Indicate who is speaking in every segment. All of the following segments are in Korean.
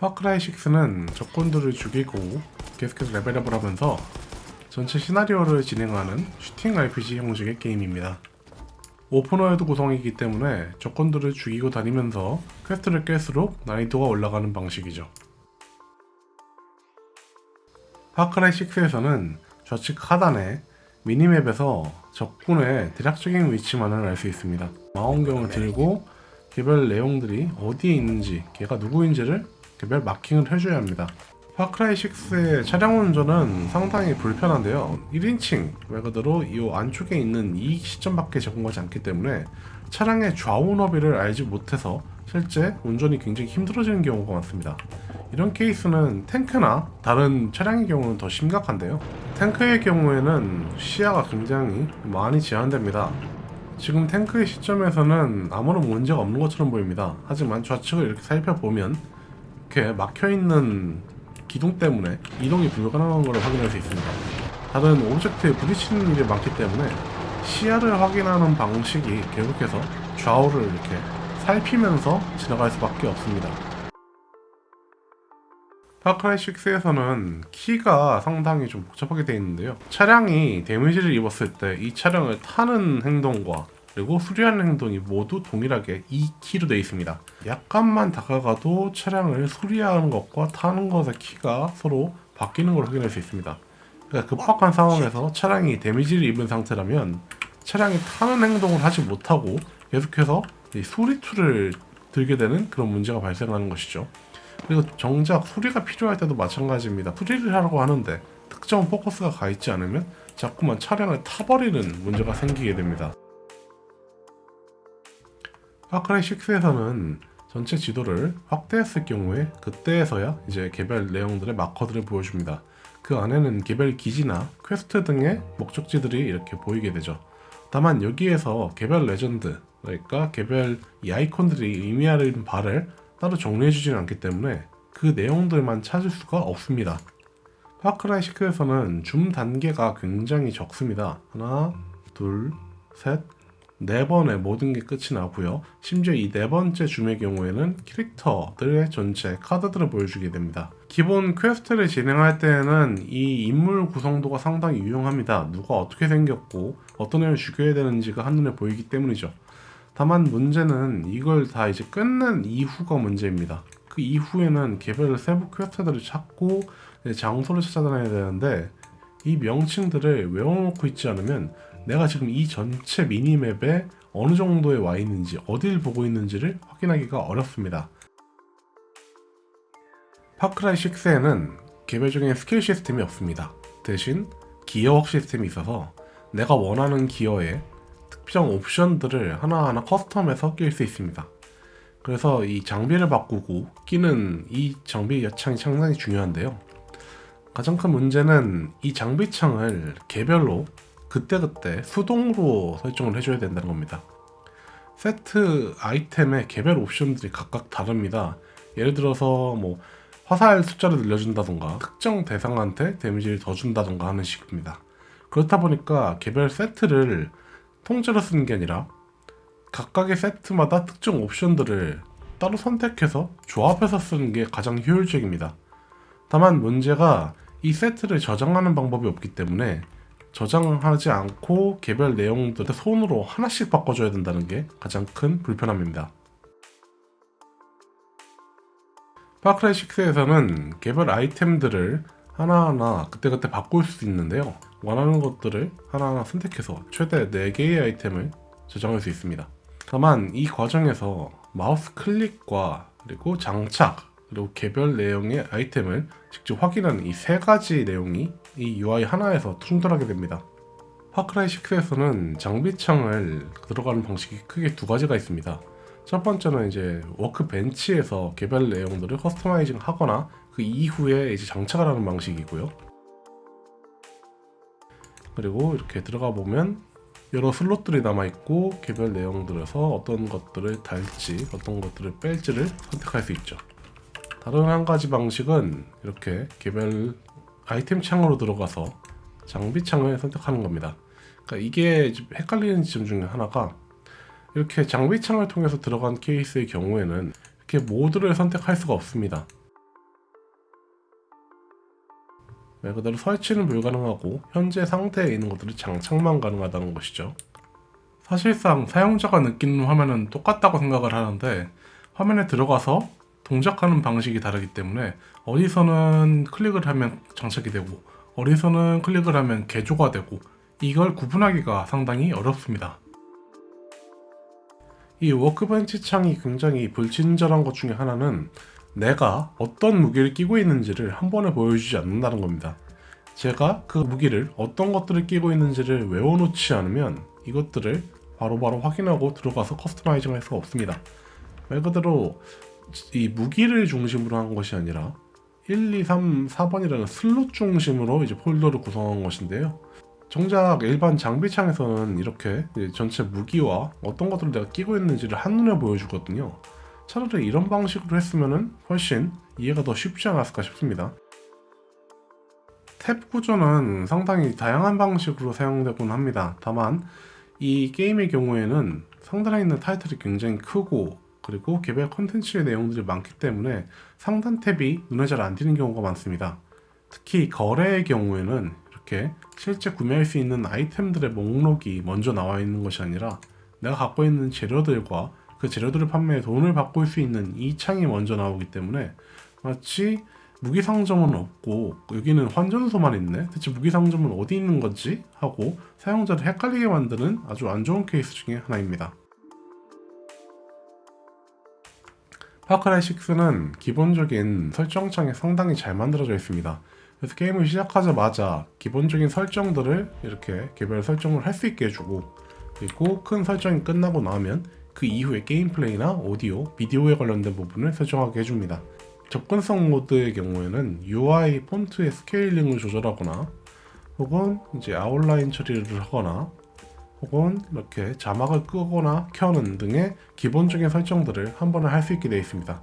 Speaker 1: 파크라이 6는 적군들을 죽이고 계속해서 level up을 하면서 전체 시나리오를 진행하는 슈팅 RPG 형식의 게임입니다. open world 구성이기 때문에 적군들을 죽이고 다니면서 퀘스트를 깰수록 난이도가 올라가는 방식이죠. 파크라이 6에서는 좌측 하단에 minimap에서 적군의 대략적인 위치만을 알 수 있습니다. 망원경을 들고 개별 내용들이 어디에 있는지 걔가 누구인지를 개별 마킹을 해줘야 합니다. 파크라이 6의 차량 운전은 상당히 불편한데요. 1인칭 말 그대로 이 안쪽에 있는 이 시점밖에 적응하지 않기 때문에 차량의 좌우 너비를 알지 못해서 실제 운전이 굉장히 힘들어지는 경우가 많습니다. 이런 케이스는 탱크나 다른 차량의 경우는 더 심각한데요. 탱크의 경우에는 시야가 굉장히 많이 제한됩니다. 지금 탱크의 시점에서는 아무런 문제가 없는 것처럼 보입니다. 하지만 좌측을 이렇게 살펴보면 이렇게 막혀있는 기둥 때문에 이동이 불가능한 것을 확인할 수 있습니다. 다른 object에 부딪히는 일이 많기 때문에 시야를 확인하는 방식이 계속해서 좌우를 이렇게 살피면서 지나갈 수밖에 없습니다. Far Cry 6에서는 키가 상당히 좀 복잡하게 되어 있는데요. 차량이 damage를 입었을 때 이 차량을 타는 행동과 그리고 수리하는 행동이 모두 동일하게 이 키로 되어 있습니다. 약간만 다가가도 차량을 수리하는 것과 타는 것의 키가 서로 바뀌는 걸 확인할 수 있습니다. 그러니까 급박한 상황에서 차량이 데미지를 입은 상태라면 차량이 타는 행동을 하지 못하고 계속해서 이 수리툴을 들게 되는 그런 문제가 발생하는 것이죠. 그리고 정작 수리가 필요할 때도 마찬가지입니다. 수리를 하려고 하는데 특정 포커스가 가 있지 않으면 자꾸만 차량을 타버리는 문제가 생기게 됩니다. Far Cry 6에서는 전체 지도를 확대했을 경우에 그때에서야 이제 개별 내용들의 marker들을 보여줍니다. 그 안에는 개별 기지나 퀘스트 등의 목적지들이 이렇게 보이게 되죠. 다만 여기에서 개별 레전드, 그러니까 개별 이 아이콘들이 의미하는 바를 따로 정리해주지는 않기 때문에 그 내용들만 찾을 수가 없습니다. Far Cry 6에서는 줌 단계가 굉장히 적습니다. 하나, 둘, 셋, 네 번에 모든 게 끝이 나고요. 심지어 이 네 번째 줌의 경우에는 캐릭터들의 전체 카드들을 보여주게 됩니다. 기본 quest를 진행할 때에는 이 인물 구성도가 상당히 유용합니다. 누가 어떻게 생겼고 어떤 애를 죽여야 되는지가 한눈에 보이기 때문이죠. 다만 문제는 이걸 다 이제 끝낸 이후가 문제입니다. 그 이후에는 개별 세부 quest들을 찾고 장소를 찾아다녀야 되는데 이 명칭들을 외워놓고 있지 않으면 내가 지금 이 전체 minimap에 어느 정도에 와 있는지 어딜 보고 있는지를 확인하기가 어렵습니다. Far Cry 6에는 개별적인 스킬 시스템이 없습니다. 대신 기어웍 시스템이 있어서 내가 원하는 기어에 특정 옵션들을 하나하나 custom해서 낄 수 있습니다. 그래서 이 장비를 바꾸고 끼는 이 장비 여창이 상당히 중요한데요. 가장 큰 문제는 이 장비창을 개별로 그때그때 수동으로 설정을 해줘야 된다는 겁니다. 세트 아이템의 개별 옵션들이 각각 다릅니다. 예를 들어서 뭐 화살 숫자를 늘려준다던가 특정 대상한테 데미지를 더 준다던가 하는 식입니다. 그렇다 보니까 개별 세트를 통째로 쓰는 게 아니라 각각의 세트마다 특정 옵션들을 따로 선택해서 조합해서 쓰는 게 가장 효율적입니다. 다만 문제가 이 세트를 저장하는 방법이 없기 때문에 저장하지 않고 개별 내용들을 손으로 하나씩 바꿔줘야 된다는 게 가장 큰 불편함입니다. 파크라이 6에서는 개별 아이템들을 하나하나 그때그때 바꿀 수 있는데요. 원하는 것들을 하나하나 선택해서 최대 4개의 아이템을 저장할 수 있습니다. 다만 이 과정에서 마우스 클릭과 그리고 장착 그리고 개별 내용의 아이템을 직접 확인하는 이 세 가지 내용이 이 UI 하나에서 충돌하게 됩니다. Far Cry 6에서는 장비창을 들어가는 방식이 크게 두 가지가 있습니다. 첫 번째는 이제 workbench에서 개별 내용들을 customizing 하거나 그 이후에 이제 장착을 하는 방식이고요. 그리고 이렇게 들어가 보면 여러 슬롯들이 남아있고 개별 내용들에서 어떤 것들을 달지 어떤 것들을 뺄지를 선택할 수 있죠. 다른 한 가지 방식은 이렇게 개별 아이템 창으로 들어가서 장비 창을 선택하는 겁니다. 그러니까 이게 헷갈리는 지점 중에 하나가 이렇게 장비 창을 통해서 들어간 케이스의 경우에는 이렇게 모드를 선택할 수가 없습니다. 말 그대로 설치는 불가능하고 현재 상태에 있는 것들이 장착만 가능하다는 것이죠. 사실상 사용자가 느끼는 화면은 똑같다고 생각을 하는데 화면에 들어가서 동작하는 방식이 다르기 때문에 어디서는 클릭을 하면 장착이 되고 어디서는 클릭을 하면 개조가 되고 이걸 구분하기가 상당히 어렵습니다. 이 워크벤치 창이 굉장히 불친절한 것 중에 하나는 내가 어떤 무기를 끼고 있는지를 한 번에 보여주지 않는다는 겁니다. 제가 그 무기를 어떤 것들을 끼고 있는지를 외워놓지 않으면 이것들을 바로바로 확인하고 들어가서 customizing 할 수가 없습니다. 말 그대로 이 무기를 중심으로 한 것이 아니라 1, 2, 3, 4번이라는 슬롯 중심으로 이제 폴더를 구성한 것인데요. 정작 일반 장비창에서는 이렇게 전체 무기와 어떤 것들을 내가 끼고 있는지를 한눈에 보여주거든요. 차라리 이런 방식으로 했으면 훨씬 이해가 더 쉽지 않았을까 싶습니다. 탭 구조는 상당히 다양한 방식으로 사용되곤 합니다. 다만 이 게임의 경우에는 상단에 있는 타이틀이 굉장히 크고 그리고 개별 컨텐츠의 내용들이 많기 때문에 상단 탭이 눈에 잘 안 띄는 경우가 많습니다. 특히 거래의 경우에는 이렇게 실제 구매할 수 있는 아이템들의 목록이 먼저 나와 있는 것이 아니라 내가 갖고 있는 재료들과 그 재료들을 판매해 돈을 바꿀 수 있는 이 창이 먼저 나오기 때문에 마치 무기 상점은 없고 여기는 환전소만 있네 대체 무기 상점은 어디 있는 건지 하고 사용자를 헷갈리게 만드는 아주 안 좋은 케이스 중에 하나입니다. 파크라이 6는 기본적인 설정창이 상당히 잘 만들어져 있습니다. 그래서 게임을 시작하자마자 기본적인 설정들을 이렇게 개별 설정을 할 수 있게 해주고 그리고 큰 설정이 끝나고 나면 그 이후에 게임 플레이나 오디오, 비디오에 관련된 부분을 설정하게 해줍니다. 접근성 모드의 경우에는 UI 폰트의 scaling을 조절하거나 혹은 이제 아웃라인 처리를 하거나 혹은 이렇게 자막을 끄거나 켜는 등의 기본적인 설정들을 한 번에 할 수 있게 되어 있습니다.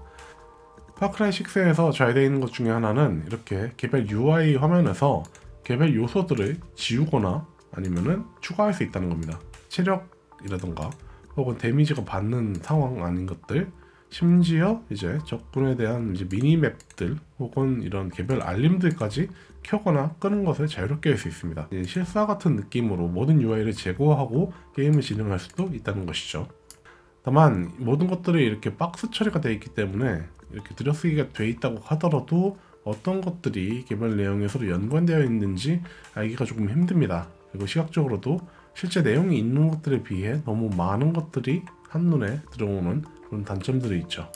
Speaker 1: Far Cry 6에서 잘 되어 있는 것 중에 하나는 이렇게 개별 UI 화면에서 개별 요소들을 지우거나 아니면은 추가할 수 있다는 겁니다. 체력이라던가 혹은 데미지가 받는 상황 아닌 것들 심지어 이제 적군에 대한 이제 미니맵들 혹은 이런 개별 알림들까지 켜거나 끄는 것을 자유롭게 할 수 있습니다. 실사 같은 느낌으로 모든 UI를 제거하고 게임을 진행할 수도 있다는 것이죠. 다만 모든 것들이 이렇게 박스 처리가 되어 있기 때문에 이렇게 들여쓰기가 되어 있다고 하더라도 어떤 것들이 개발 내용에 서로 연관되어 있는지 알기가 조금 힘듭니다. 그리고 시각적으로도 실제 내용이 있는 것들에 비해 너무 많은 것들이 한눈에 들어오는 그런 단점들이 있죠.